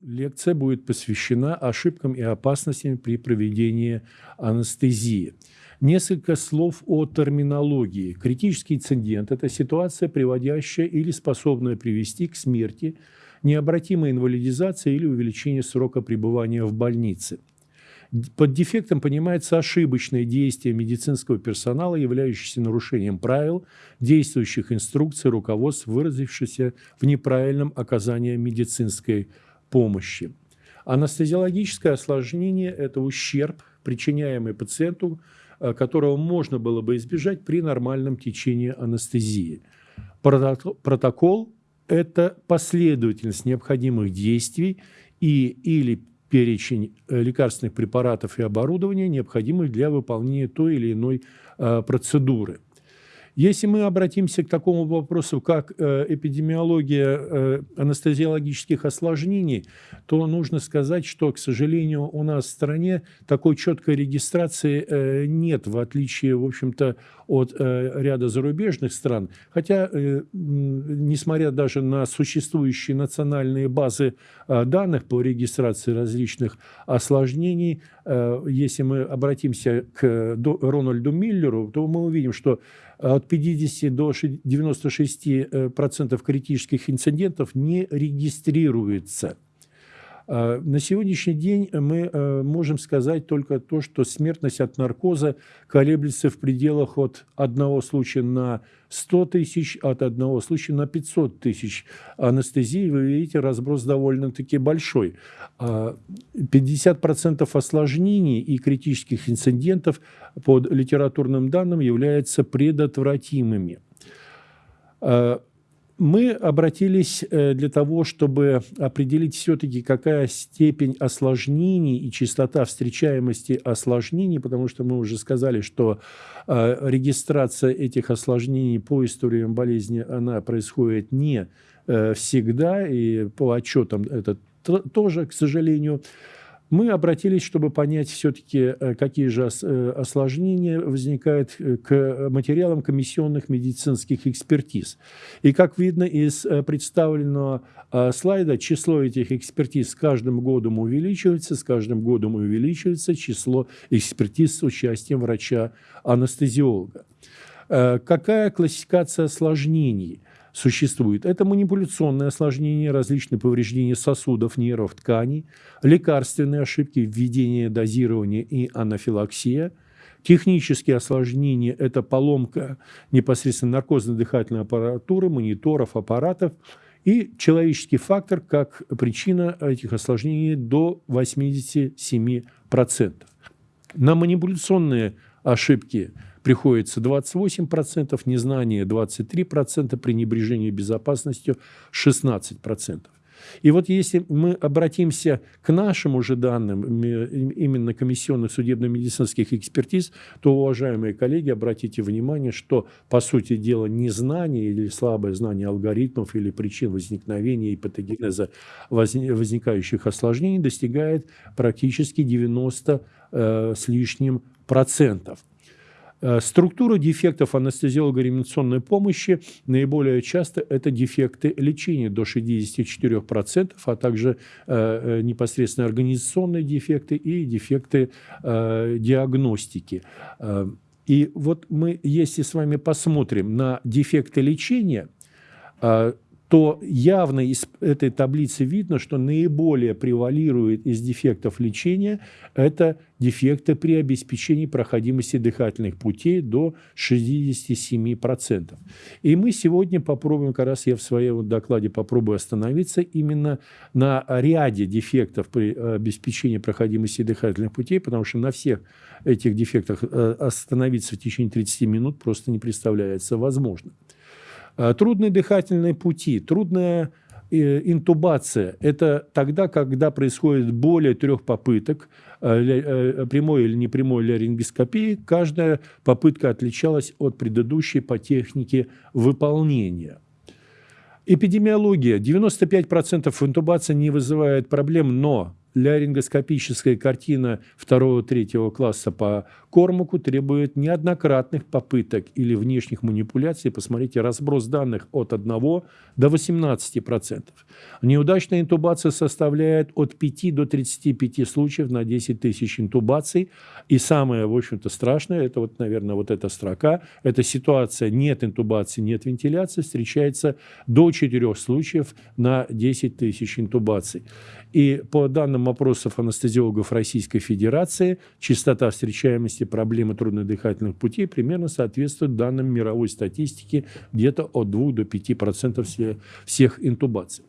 Лекция будет посвящена ошибкам и опасностям при проведении анестезии. Несколько слов о терминологии. Критический инцидент – это ситуация, приводящая или способная привести к смерти, необратимой инвалидизации или увеличению срока пребывания в больнице. Под дефектом понимается ошибочное действие медицинского персонала, являющееся нарушением правил, действующих инструкций, руководств, выразившихся в неправильном оказании медицинской помощи помощи. Анестезиологическое осложнение – это ущерб, причиняемый пациенту, э, которого можно было бы избежать при нормальном течении анестезии. Протокол – это последовательность необходимых действий и или перечень э, лекарственных препаратов и оборудования, необходимых для выполнения той или иной э, процедуры – если мы обратимся к такому вопросу, как э, эпидемиология э, анестезиологических осложнений, то нужно сказать, что, к сожалению, у нас в стране такой четкой регистрации э, нет, в отличие, в общем-то, от ряда зарубежных стран. Хотя, несмотря даже на существующие национальные базы данных по регистрации различных осложнений, если мы обратимся к Рональду Миллеру, то мы увидим, что от 50 до 96% процентов критических инцидентов не регистрируется. А, на сегодняшний день мы э, можем сказать только то, что смертность от наркоза колеблется в пределах от одного случая на 100 тысяч, от одного случая на 500 тысяч. Анестезии, вы видите, разброс довольно-таки большой. 50% а, осложнений и критических инцидентов под литературным данным являются предотвратимыми. Мы обратились э, для того, чтобы определить все-таки, какая степень осложнений и частота встречаемости осложнений, потому что мы уже сказали, что э, регистрация этих осложнений по историям болезни, она происходит не э, всегда, и по отчетам это тоже, к сожалению, мы обратились, чтобы понять все-таки, э, какие же э, осложнения возникают э, к материалам комиссионных медицинских экспертиз. И как видно из представленного слайда, число этих экспертиз с каждым годом увеличивается, с каждым годом увеличивается число экспертиз с участием врача-анестезиолога. Какая классификация осложнений? Существует. Это манипуляционные осложнения, различные повреждения сосудов, нервов, тканей, лекарственные ошибки, введение дозирования и анафилаксия, Технические осложнения – это поломка непосредственно наркозно-дыхательной аппаратуры, мониторов, аппаратов. И человеческий фактор как причина этих осложнений до 87%. На манипуляционные ошибки – приходится 28%, незнание 23%, пренебрежение безопасностью 16%. И вот если мы обратимся к нашим уже данным, именно комиссионных судебно-медицинских экспертиз, то, уважаемые коллеги, обратите внимание, что, по сути дела, незнание или слабое знание алгоритмов или причин возникновения и патогенеза возникающих осложнений достигает практически 90 э, с лишним процентов. Э, структура дефектов анестезиолого-реанимационной помощи наиболее часто это дефекты лечения до 64%, а также э, э, непосредственно организационные дефекты и дефекты диагностики. И вот мы, если с вами посмотрим на дефекты лечения, то явно из этой таблицы видно, что наиболее превалирует из дефектов лечения это дефекты при обеспечении проходимости дыхательных путей до 67%. И мы сегодня попробуем, как раз я в своем докладе попробую остановиться именно на ряде дефектов при обеспечении проходимости дыхательных путей, потому что на всех этих дефектах э, остановиться в течение 30 минут просто не представляется возможным. Э, трудные дыхательные пути, трудная э, интубация – это тогда, когда происходит более трех попыток э, прямой или непрямой ларингоскопии. Каждая попытка отличалась от предыдущей по технике выполнения. Эпидемиология. 95% интубации не вызывает проблем, но ларингоскопическая картина второго-третьего класса по Кормаку требует неоднократных попыток или внешних манипуляций. Посмотрите, разброс данных от 1 до 18%. Неудачная интубация составляет от 5 до 35 случаев на 10 тысяч интубаций. И самое, в общем-то, страшное, это вот, наверное, вот эта строка, это ситуация нет интубации, нет вентиляции, встречается до 4 случаев на 10 тысяч интубаций. И по данным опросов анестезиологов Российской Федерации, частота встречаемости проблемы трудных дыхательных путей примерно соответствует данным мировой статистики где-то от 2 до 5% всех интубаций.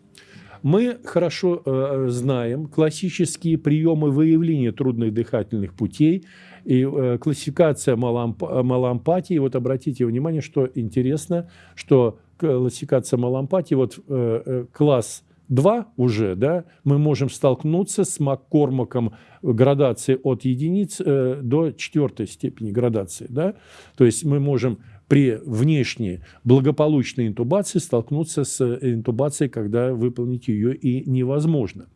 Мы хорошо э, знаем классические приемы выявления трудных дыхательных путей и э, классификация малоамп малоампатии. Вот обратите внимание, что интересно, что классификация малоампатии, вот э, э класс 2 уже, да, мы можем столкнуться с Маккормаком градации от единиц э, до четвертой степени градации. Да? То есть мы можем при внешней благополучной интубации столкнуться с интубацией, когда выполнить ее и невозможно.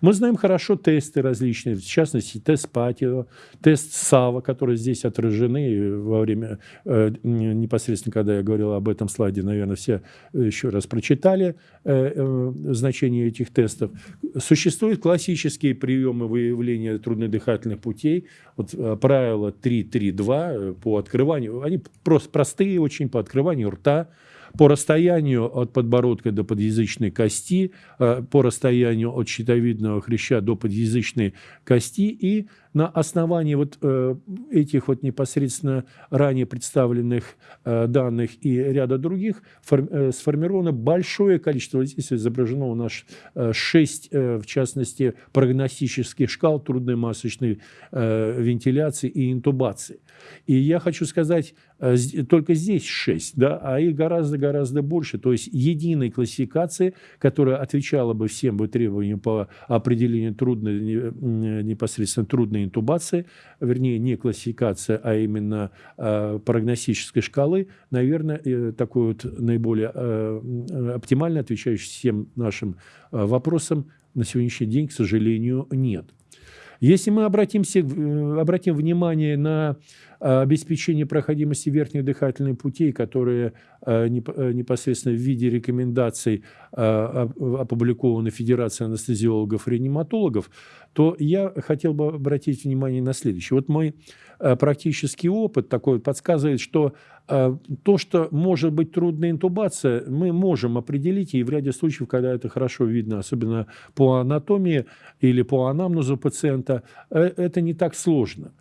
Мы знаем хорошо тесты различные, в частности, тест Патио, тест САВА, которые здесь отражены во время, э, непосредственно, когда я говорил об этом слайде, наверное, все еще раз прочитали э, э, значение этих тестов. Существуют классические приемы выявления труднодыхательных путей, вот правило 3.3.2 по открыванию, они просто простые простые очень по открыванию рта, по расстоянию от подбородка до подъязычной кости, э, по расстоянию от щитовидного хряща до подъязычной кости и на основании вот э, этих вот непосредственно ранее представленных э, данных и ряда других сформировано большое количество, здесь изображено у нас шесть, в частности, прогностических шкал трудной масочной вентиляции и интубации. И я хочу сказать, только здесь шесть, да, а их гораздо-гораздо больше. То есть единой классификации, которая отвечала бы всем бы требованиям по определению трудной, непосредственно трудной именно интубации, вернее, не классификация, а именно э, прогностической шкалы, наверное, э, такой вот наиболее э, оптимально отвечающий всем нашим вопросам на сегодняшний день, к сожалению, нет. Если мы обратимся, обратим внимание на обеспечение проходимости верхних дыхательных путей, которые э, непосредственно в виде рекомендаций опубликованы Федерацией анестезиологов и реаниматологов, то я хотел бы обратить внимание на следующее. Вот мой практический опыт такой подсказывает, что то, что может быть трудная интубация, мы можем определить, и в ряде случаев, когда это хорошо видно, особенно по анатомии или по анамнезу пациента, это не так сложно.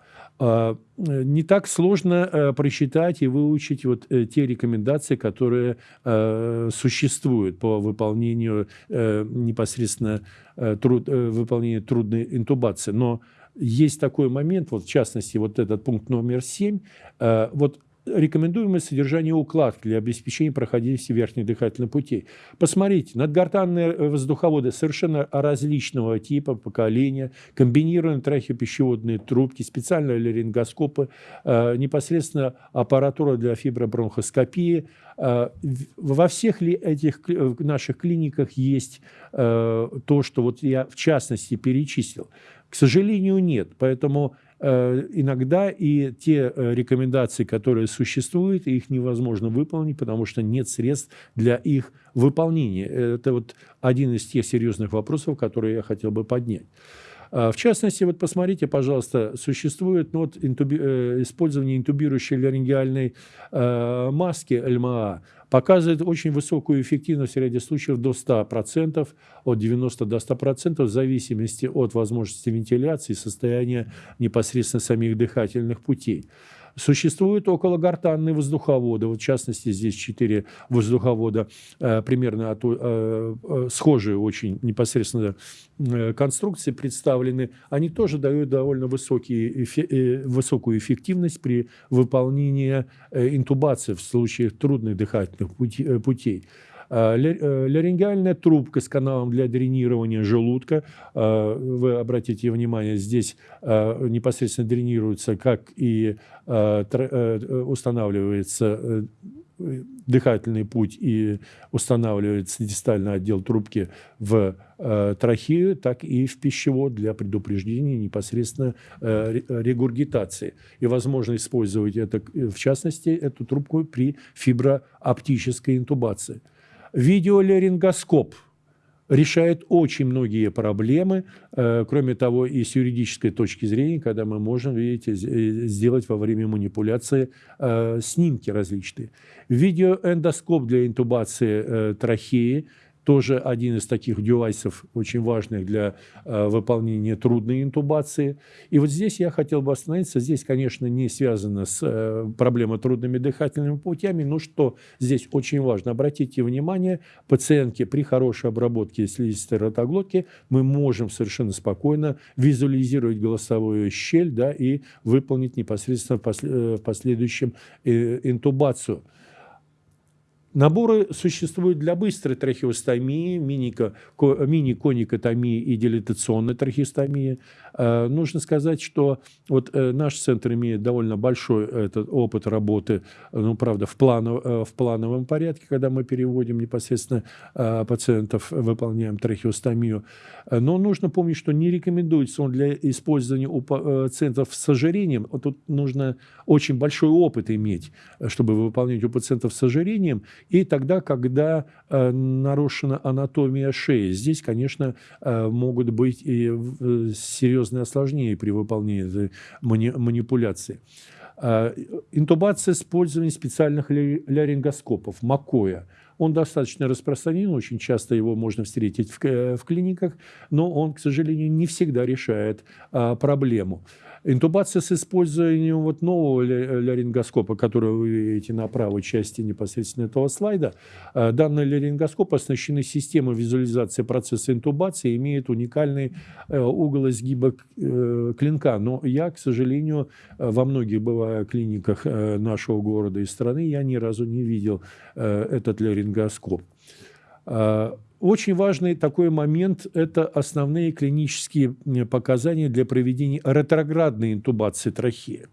А, не так сложно э, просчитать и выучить вот э, те рекомендации, которые э, существуют по выполнению непосредственно труд, выполнения трудной интубации. Но есть такой момент, вот в частности, вот этот пункт номер 7, вот рекомендуемое содержание укладки для обеспечения проходимости верхних дыхательных путей. Посмотрите, надгортанные воздуховоды совершенно различного типа, поколения, комбинированные трахеопищеводные трубки, специальные ларингоскопы, э, непосредственно аппаратура для фибробронхоскопии. Э, во всех ли этих наших клиниках есть э, то, что вот я в частности перечислил? К сожалению, нет. Поэтому Э, иногда и те э, рекомендации, которые существуют, их невозможно выполнить, потому что нет средств для их выполнения. Это вот один из тех серьезных вопросов, которые я хотел бы поднять. А, в частности, вот посмотрите, пожалуйста, существует ну, вот, интуби, э, использование интубирующей ларингеальной э, маски ЛМА, показывает очень высокую эффективность в ряде случаев до 100%, от 90 до 100%, в зависимости от возможности вентиляции и состояния непосредственно самих дыхательных путей. Существуют окологортанные воздуховоды, вот в частности здесь четыре воздуховода, э, примерно от, э, э, схожие очень непосредственно э, конструкции представлены. Они тоже дают довольно высокие, э, высокую эффективность при выполнении э, интубации в случае трудных дыхательных пути, э, путей. Ларингеальная трубка с каналом для дренирования желудка. Вы обратите внимание, здесь непосредственно дренируется, как и устанавливается дыхательный путь и устанавливается дистальный отдел трубки в э, трахею, так и в пищевод для предупреждения непосредственно э, регургитации. И возможно использовать это, в частности, эту трубку при фиброоптической интубации. Видеоларингоскоп – решает очень многие проблемы, э, кроме того, и с юридической точки зрения, когда мы можем, видите, э, сделать во время манипуляции э, снимки различные. Видеоэндоскоп для интубации трахеи – тоже один из таких девайсов, очень важных для э, выполнения трудной интубации. И вот здесь я хотел бы остановиться. Здесь, конечно, не связано с э, проблемой трудными дыхательными путями, но что здесь очень важно. Обратите внимание, пациентки при хорошей обработке слизистой ротоглотки мы можем совершенно спокойно визуализировать голосовую щель да, и выполнить непосредственно в э, последующем э, интубацию. Наборы существуют для быстрой трахеостомии, мини-коникотомии и дилатационной трахеостомии. Э, нужно сказать, что вот э, наш центр имеет довольно большой этот опыт работы, ну, правда, в, планов, э, в плановом порядке, когда мы переводим непосредственно пациентов, выполняем трахеостомию. Но нужно помнить, что не рекомендуется он для использования у пациентов с ожирением. Тут нужно очень большой опыт иметь, чтобы выполнять у пациентов с ожирением – и тогда, когда э, нарушена анатомия шеи. Здесь, конечно, э, могут быть и э, серьезные осложнения при выполнении этой мани манипуляции. Интубация с использованием специальных ларингоскопов, МАКОЯ. Он достаточно распространен, очень часто его можно встретить в, э, в клиниках, но он, к сожалению, не всегда решает а, проблему. Интубация с использованием вот нового ларингоскопа, который вы видите на правой части непосредственно этого слайда, э, данный ларингоскоп оснащены системой визуализации процесса интубации, имеет уникальный э, угол изгиба э, клинка. Но я, к сожалению, во многих бывая клиниках нашего города и страны, я ни разу не видел этот ларингоскоп. Очень важный такой момент – это основные клинические показания для проведения ретроградной интубации трахеи.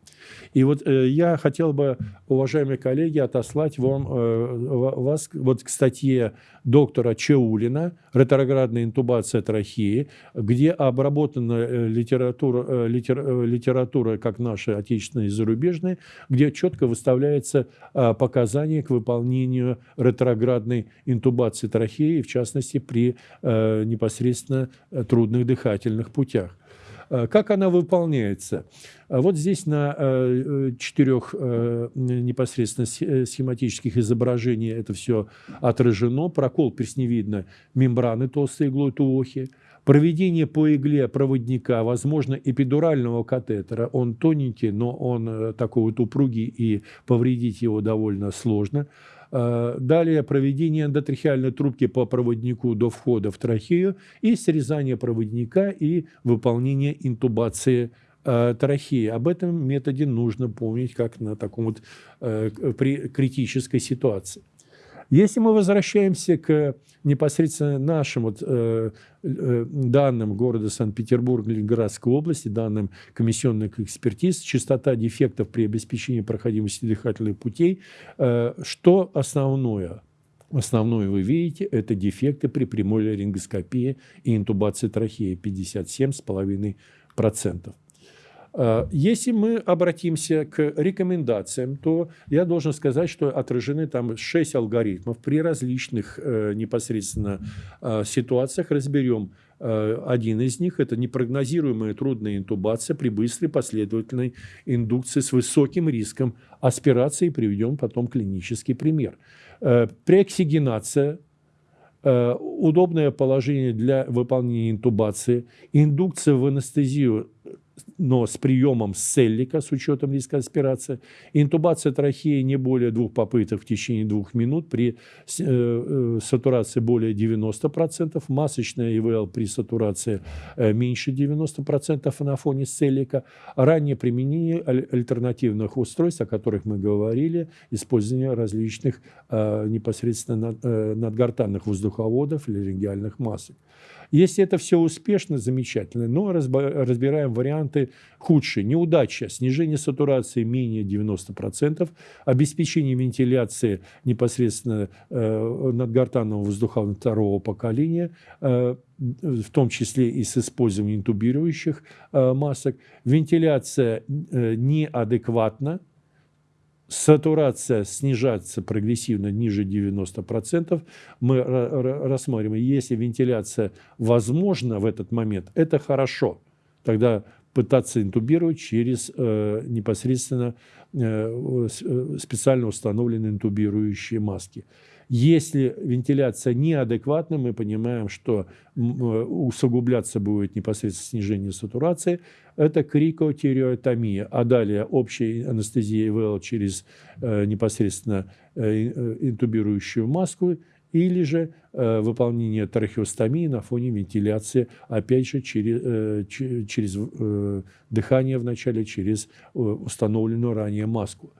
И вот э, я хотел бы, уважаемые коллеги, отослать вам, э, вас вот к статье доктора Чаулина «Ретроградная интубация трахеи», где обработана э, литература, э, литер, э, литература, как наша отечественная и зарубежная, где четко выставляется э, показания к выполнению ретроградной интубации трахеи, в частности, при э, непосредственно трудных дыхательных путях. Э, как она выполняется? А вот здесь на э, четырех э, непосредственно схематических изображениях это все отражено. Прокол пресневидно мембраны толстой иглой туохи. Проведение по игле проводника, возможно, эпидурального катетера. Он тоненький, но он такой вот упругий, и повредить его довольно сложно. Э, далее проведение эндотрахеальной трубки по проводнику до входа в трахею и срезание проводника и выполнение интубации э, трахеи. Об этом методе нужно помнить как на таком вот э, при критической ситуации. Если мы возвращаемся к непосредственно нашим вот, э, э, данным города Санкт-Петербург, Ленинградской области, данным комиссионных экспертиз, частота дефектов при обеспечении проходимости дыхательных путей, э, что основное? Основное вы видите, это дефекты при прямой ларингоскопии и интубации трахеи 57,5%. Э, если мы обратимся к рекомендациям, то я должен сказать, что отражены там 6 алгоритмов при различных э, непосредственно э, ситуациях. Разберем один из них – это непрогнозируемая трудная интубация при быстрой последовательной индукции с высоким риском аспирации. Приведем потом клинический пример. Преоксигенация удобное положение для выполнения интубации, индукция в анестезию но с приемом селлика, с учетом риска аспирации. Интубация трахеи не более двух попыток в течение двух минут при э, э, сатурации более 90%, масочная ИВЛ при сатурации э, меньше 90% на фоне селлика. Раннее применение альтернативных устройств, о которых мы говорили, использование различных непосредственно надгортанных воздуховодов или региальных масок. Если это все успешно, замечательно, но разбираем варианты худшие. Неудача, снижение сатурации менее 90%, обеспечение вентиляции непосредственно э, надгортанного воздуха второго поколения, э, в том числе и с использованием интубирующих э, масок, вентиляция э, неадекватна, сатурация снижается прогрессивно ниже 90%, мы рассмотрим, если вентиляция возможна в этот момент, это хорошо. Тогда пытаться интубировать через э, непосредственно э, э специально установленные интубирующие маски. Если вентиляция неадекватна, мы понимаем, что э, усугубляться будет непосредственно снижение сатурации, это крикотериотомия, а далее общая анестезия ИВЛ через э, непосредственно э, интубирующую маску или же выполнение трахеостомии на фоне вентиляции, опять же, через, э, через э, дыхание вначале, через установленную ранее маску.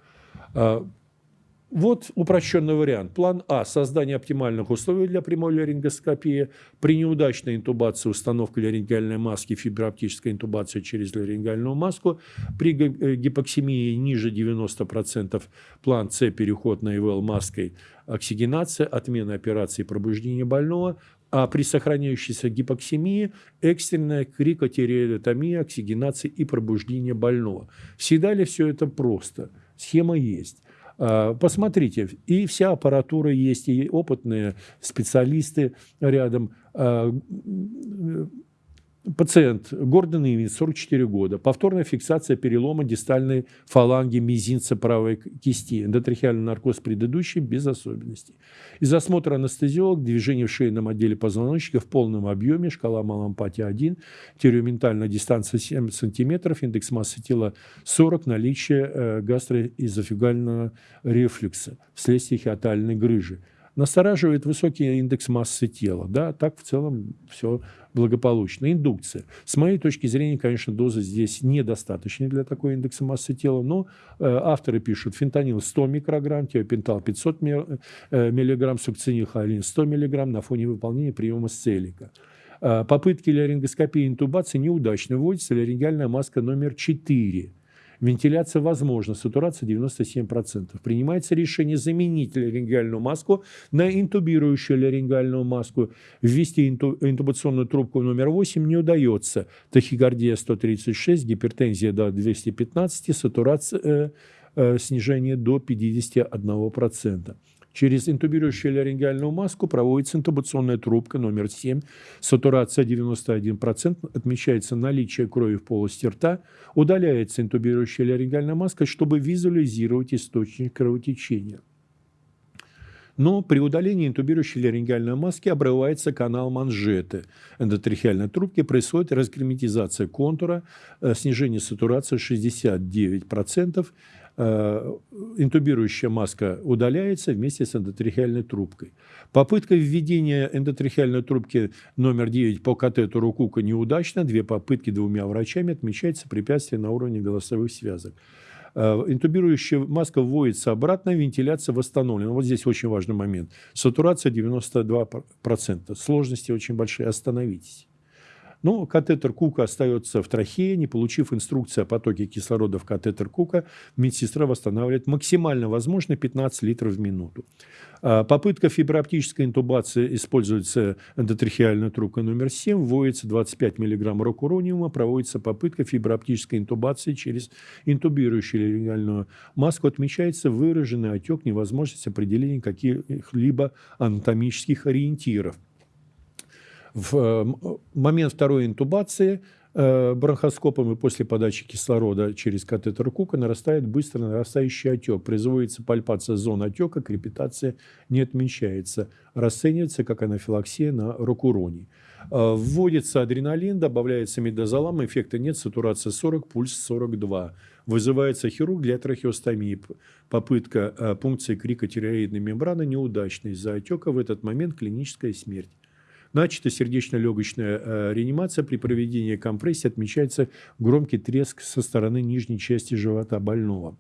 Вот упрощенный вариант. План А – создание оптимальных условий для прямой ларингоскопии. При неудачной интубации установка ларингеальной маски, фиброоптическая интубация через ларингеальную маску. При э, гипоксимии ниже 90% план С – переход на ИВЛ маской, оксигенация, отмена операции пробуждения больного. А при сохраняющейся гипоксимии экстренная крикотериотомия, оксигенация и пробуждение больного. Всегда ли все это просто? Схема есть. А, посмотрите, и вся аппаратура есть, и опытные специалисты рядом. Пациент Гордон Ивин, 44 года. Повторная фиксация перелома дистальной фаланги мизинца правой кисти. Эндотрахеальный наркоз предыдущий без особенностей. Из осмотра анестезиолог, движение в шейном отделе позвоночника в полном объеме, шкала малампатии 1, тереоментальная дистанция 7 см, индекс массы тела 40, наличие э, гастроизофигального рефлюкса вследствие хиатальной грыжи. Настораживает высокий индекс массы тела. Да, так в целом все благополучно. Индукция. С моей точки зрения, конечно, доза здесь недостаточная для такой индекса массы тела, но э, авторы пишут фентанил 100 микрограмм, теопентал 500 э, миллиграмм, сукцинилхолин 100 миллиграмм на фоне выполнения приема сцелика. Э, попытки ларингоскопии и интубации неудачно. Вводится ларингеальная маска номер 4 Вентиляция возможна, сатурация 97%. Принимается решение заменить ларингеальную маску на интубирующую ларингеальную маску. Ввести интубационную трубку номер 8 не удается. Тахикардия 136, гипертензия до 215, сатурация, э, э, снижение до 51%. Через интубирующую ларингеальную маску проводится интубационная трубка номер 7, сатурация 91%, отмечается наличие крови в полости рта, удаляется интубирующая ларингеальная маска, чтобы визуализировать источник кровотечения. Но при удалении интубирующей ларингеальной маски обрывается канал манжеты. Эндотрахеальной трубки, происходит разгерметизация контура, э, снижение сатурации 69%, Э, интубирующая маска удаляется вместе с эндотрахеальной трубкой. Попытка введения эндотрахеальной трубки номер 9 по катетеру Кука неудачна. Две попытки двумя врачами отмечается препятствие на уровне голосовых связок. Э, интубирующая маска вводится обратно, вентиляция восстановлена. Вот здесь очень важный момент. Сатурация 92%. Сложности очень большие. Остановитесь. Но катетер Кука остается в трахее, не получив инструкции о потоке кислорода в катетер Кука, медсестра восстанавливает максимально возможно 15 литров в минуту. А, попытка фиброоптической интубации используется эндотрахеальная трубка номер 7, вводится 25 мг рокурониума, проводится попытка фиброоптической интубации через интубирующую легальную маску, отмечается выраженный отек, невозможность определения каких-либо анатомических ориентиров в э, момент второй интубации э, бронхоскопом и после подачи кислорода через катетер Кука нарастает быстро нарастающий отек. Производится пальпация зон отека, крепитация не отмечается. Расценивается как анафилаксия на рокуроний. Э, вводится адреналин, добавляется медозолам, эффекта нет, сатурация 40, пульс 42. Вызывается хирург для трахеостомии. Попытка пункции крикотиреоидной мембраны неудачная. Из-за отека в этот момент клиническая смерть. Начата сердечно-легочная э, реанимация. При проведении компрессии отмечается громкий треск со стороны нижней части живота больного.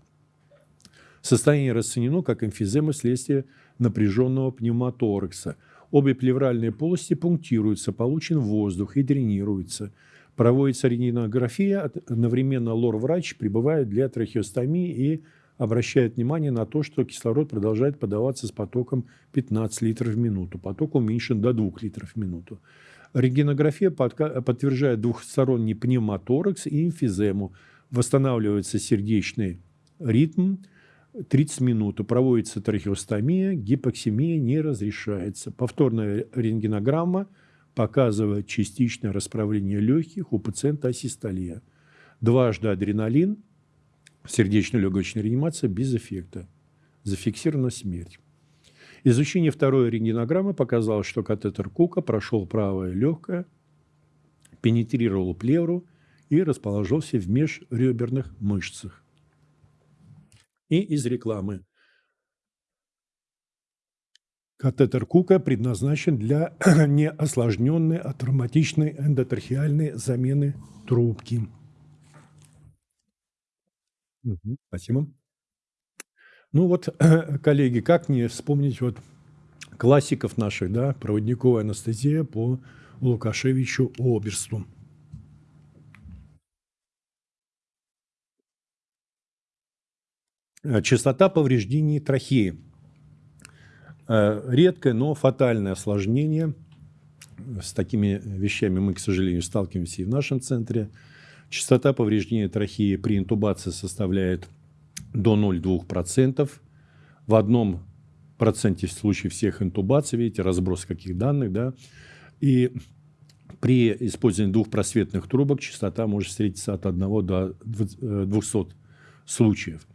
Состояние расценено как эмфизема вследствие напряженного пневмоторакса. Обе плевральные полости пунктируются, получен воздух и дренируются. Проводится рентгенография, одновременно лор-врач прибывает для трахеостомии и обращает внимание на то, что кислород продолжает подаваться с потоком 15 литров в минуту. Поток уменьшен до 2 литров в минуту. Рентгенография подтверждает двухсторонний пневмоторакс и эмфизему. Восстанавливается сердечный ритм, 30 минут. Проводится трахеостомия, гипоксимия не разрешается. Повторная рентгенограмма показывает частичное расправление легких у пациента асистолия. Дважды адреналин, сердечно-легочная реанимация без эффекта. Зафиксирована смерть. Изучение второй рентгенограммы показало, что катетер Кука прошел правое легкое, пенетрировал плевру и расположился в межреберных мышцах и из рекламы. Катетер Кука предназначен для неосложненной атравматичной эндотрахеальной замены трубки. Спасибо. Ну вот, коллеги, как не вспомнить вот классиков наших, да, проводниковая анестезия по Лукашевичу Оберсту. Э, частота повреждений трахеи. Э, редкое, но фатальное осложнение. С такими вещами мы, к сожалению, сталкиваемся и в нашем центре. Частота повреждения трахеи при интубации составляет до 0,2%. В одном проценте случаев всех интубаций, видите, разброс каких данных, да, и при использовании двухпросветных трубок частота может встретиться от 1 до 200 э, случаев.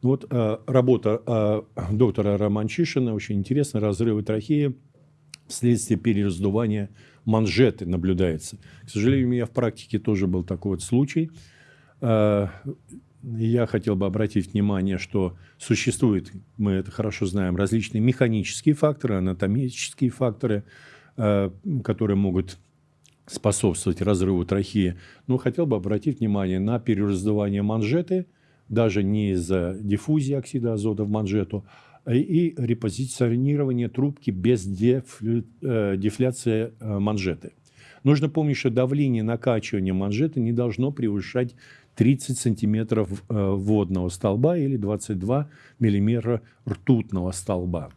Вот э, работа э, доктора Романчишина, очень интересная, разрывы трахеи вследствие перераздувания манжеты наблюдается. К сожалению, у меня в практике тоже был такой вот случай. Э, я хотел бы обратить внимание, что существуют, мы это хорошо знаем, различные механические факторы, анатомические факторы, э, которые могут способствовать разрыву трахеи. Но хотел бы обратить внимание на перераздувание манжеты – даже не из-за диффузии оксида азота в манжету, а и репозиционирование трубки без. Э, дефляции э, манжеты. Нужно помнить, что давление накачивания манжеты не должно превышать 30 сантиметров э, водного столба или 22 миллиметра ртутного столба.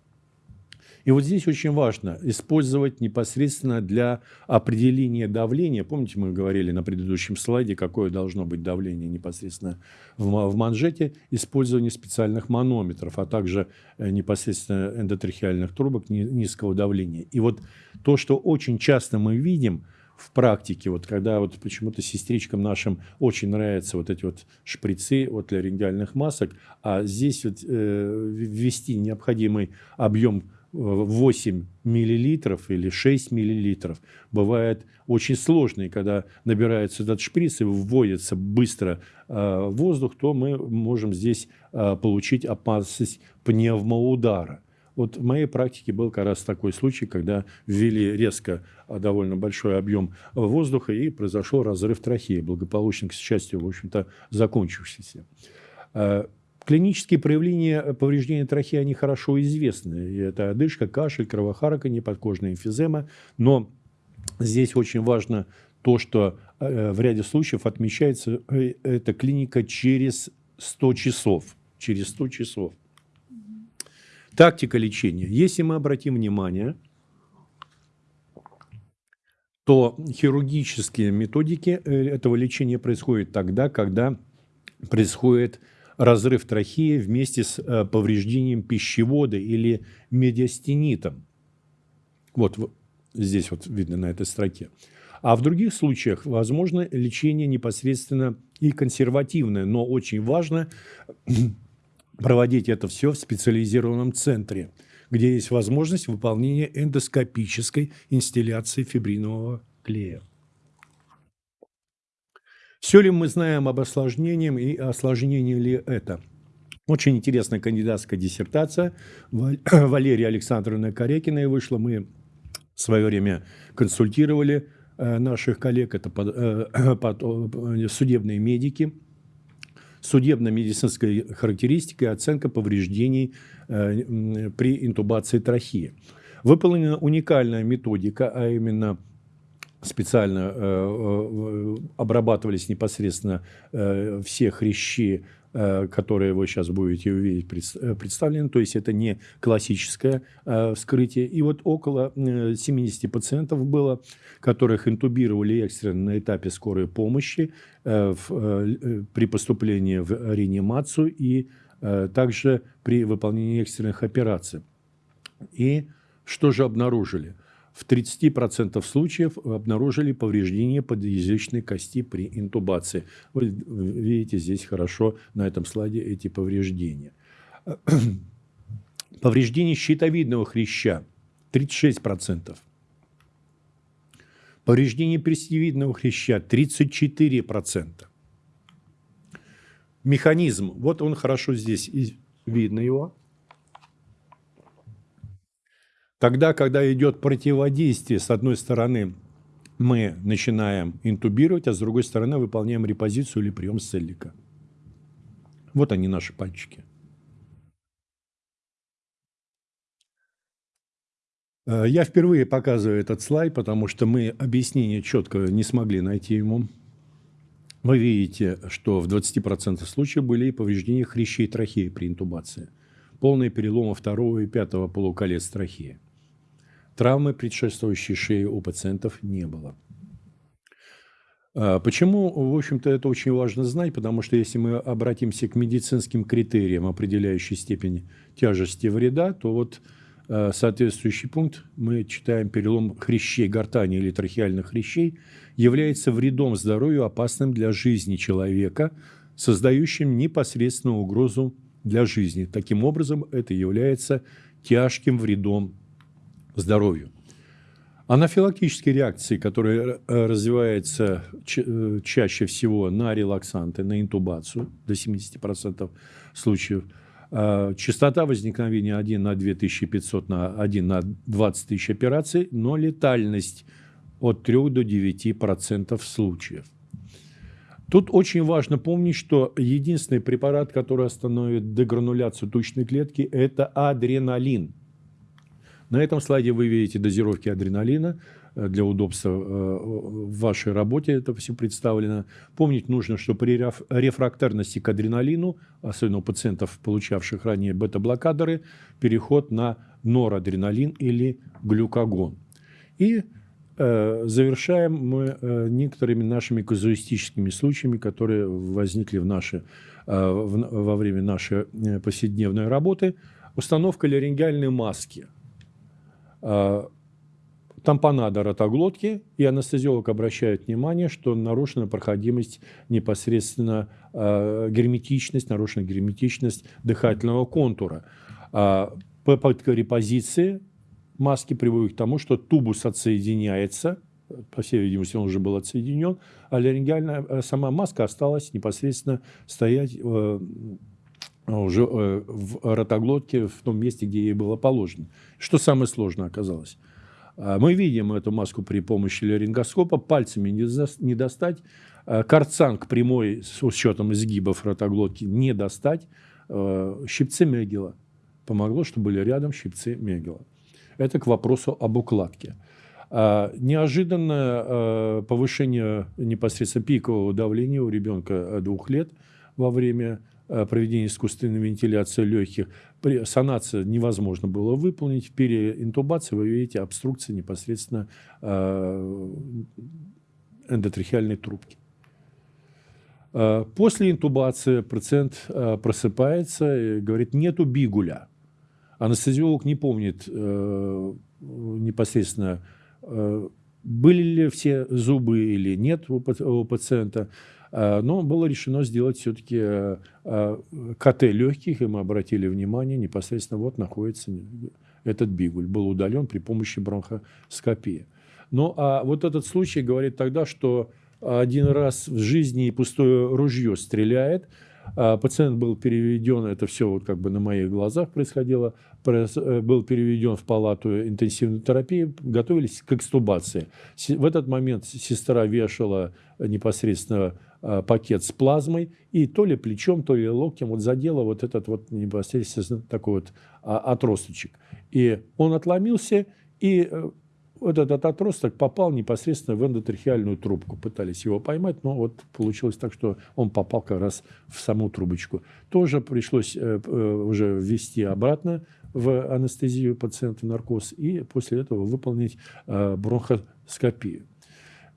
И вот здесь очень важно использовать непосредственно для определения давления. Помните, мы говорили на предыдущем слайде, какое должно быть давление непосредственно в манжете, использование специальных манометров, а также э, непосредственно эндотрахеальных трубок низкого давления. И вот то, что очень часто мы видим – в практике, вот когда вот почему-то сестричкам нашим очень нравятся вот эти вот шприцы вот для рентгенальных масок, а здесь вот э, ввести необходимый объем 8 миллилитров или 6 миллилитров. Бывает очень сложно, и когда набирается этот шприц и вводится быстро э, воздух, то мы можем здесь э, получить опасность пневмоудара. Вот в моей практике был как раз такой случай, когда ввели резко э, довольно большой объем воздуха и произошел разрыв трахеи, благополучно, к счастью, в общем-то, закончившийся. Клинические проявления повреждения трахеи, они хорошо известны. Это одышка, кашель, кровохарканье, подкожная эмфизема. Но здесь очень важно то, что э, в ряде случаев отмечается э, эта клиника через 100 часов. Через 100 часов. Тактика лечения. Если мы обратим внимание, то хирургические методики э, этого лечения происходят тогда, когда происходит разрыв трахеи вместе с э, повреждением пищевода или медиастенитом. Вот Здесь вот видно на этой строке. А в других случаях возможно лечение непосредственно и консервативное, но очень важно проводить это все в специализированном центре, где есть возможность выполнения эндоскопической инстилляции фибринового клея. Все ли мы знаем об осложнении и осложнении ли это? Очень интересная кандидатская диссертация Валерия Александровна Корякиной вышла. Мы в свое время консультировали э, наших коллег, это э, э, судебные медики, судебно-медицинская характеристика и оценка повреждений при интубации трахеи. Выполнена уникальная методика, а именно – специально э, обрабатывались непосредственно э, все хрящи, э, которые вы сейчас будете увидеть представлены. То есть это не классическое вскрытие. И вот около 70 пациентов было, которых интубировали экстренно на этапе скорой помощи при поступлении в реанимацию и также при выполнении экстренных операций. И что же обнаружили? В 30% случаев обнаружили повреждение подъязычной кости при интубации. Вы видите здесь хорошо на этом слайде эти повреждения. Повреждение щитовидного хряща 36%. Повреждение престивидного хряща 34%. Механизм, вот он хорошо здесь видно его. Тогда, когда идет противодействие, с одной стороны, мы начинаем интубировать, а с другой стороны выполняем репозицию или прием селлика. Вот они, наши пальчики. Э, я впервые показываю этот слайд, потому что мы объяснение четко не смогли найти ему. Вы видите, что в 20% случаев были повреждения хрящей трахеи при интубации. Полные переломы второго и пятого полуколец трахеи. Травмы, предшествующей шеи у пациентов, не было. А, почему, в общем-то, это очень важно знать? Потому что если мы обратимся к медицинским критериям, определяющей степень тяжести вреда, то вот а, соответствующий пункт мы читаем перелом хрящей гортани или трахеальных хрящей является вредом здоровью, опасным для жизни человека, создающим непосредственную угрозу для жизни. Таким образом, это является тяжким вредом здоровью. Анафилактические реакции, которые э, развиваются э, чаще всего на релаксанты, на интубацию, до 70% случаев, э, частота возникновения 1 на 2500 на 1 на 20 тысяч операций, но летальность от 3 до 9% случаев. Тут очень важно помнить, что единственный препарат, который остановит дегрануляцию тучной клетки, это адреналин – на этом слайде вы видите дозировки адреналина. Э, для удобства э, в вашей работе это все представлено. Помнить нужно, что при рефрактерности к адреналину, особенно у пациентов, получавших ранее бета-блокаторы, переход на норадреналин или глюкагон. И э, завершаем мы некоторыми нашими казуистическими случаями, которые возникли в наши, во время нашей повседневной работы. Установка ларингеальной маски – тампонада ротоглотки, и анестезиолог обращает внимание, что нарушена проходимость непосредственно э, герметичность, нарушена герметичность дыхательного контура. Э, попытка репозиции маски приводит к тому, что тубус отсоединяется, по всей видимости, он уже был отсоединен, а ларингеальная сама маска осталась непосредственно стоять э, уже э, в ротоглотке, в том месте, где ей было положено. Что самое сложное оказалось? А, мы видим эту маску при помощи ларингоскопа, пальцами не достать, а, карцанг прямой с учетом изгибов ротоглотки не достать, а, щипцы Мегела. Помогло, что были рядом щипцы Мегела. Это к вопросу об укладке. Неожиданное повышение непосредственно пикового давления у ребенка двух лет во время Э, проведения искусственной вентиляции легких. При санации невозможно было выполнить. Интубации вы видите обструкция непосредственно э, эндотрахеальной трубки. Э, после интубации пациент просыпается и говорит, нету бигуля. Анестезиолог не помнит непосредственно были ли все зубы или нет у пациента. Но было решено сделать все-таки КТ легких, и мы обратили внимание, непосредственно вот находится этот бигуль, был удален при помощи бронхоскопии. Ну, а вот этот случай говорит тогда, что один раз в жизни пустое ружье стреляет. Пациент был переведен, это все вот как бы на моих глазах происходило, э, был переведен в палату интенсивной терапии, готовились к экстубации. В этот момент сестра вешала непосредственно пакет с плазмой, и то ли плечом, то ли локтем вот задела вот этот вот непосредственно такой вот а, отросточек. И он отломился, и э, вот этот отросток попал непосредственно в эндотрахеальную трубку. Пытались его поймать, но вот получилось так, что он попал как раз в саму трубочку. Тоже пришлось э, э, уже ввести обратно в анестезию пациента наркоз и после этого выполнить э, бронхоскопию.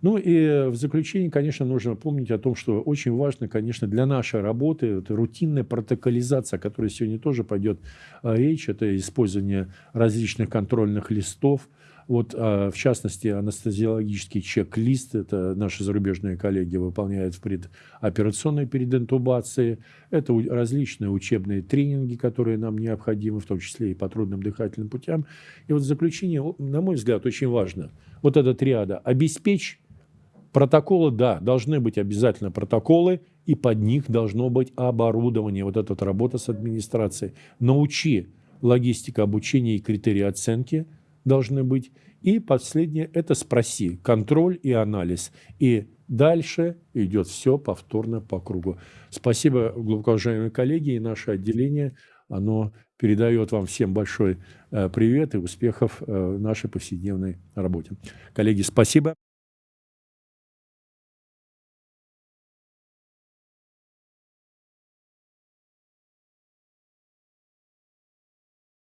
Ну и в заключение, конечно, нужно помнить о том, что очень важно, конечно, для нашей работы, это рутинная протоколизация, о которой сегодня тоже пойдет речь, это использование различных контрольных листов, вот, а, в частности, анестезиологический чек-лист, это наши зарубежные коллеги выполняют в предоперационной перед интубацией. Это различные учебные тренинги, которые нам необходимы, в том числе и по трудным дыхательным путям. И вот в заключение, на мой взгляд, очень важно, вот эта триада, обеспечь протоколы, да, должны быть обязательно протоколы, и под них должно быть оборудование, вот эта вот работа с администрацией. Научи логистика обучения и критерии оценки – должны быть. И последнее – это спроси, контроль и анализ. И дальше идет все повторно по кругу. Спасибо, глубоко уважаемые коллеги, и наше отделение, оно передает вам всем большой э, привет и успехов э, в нашей повседневной работе. Коллеги, спасибо.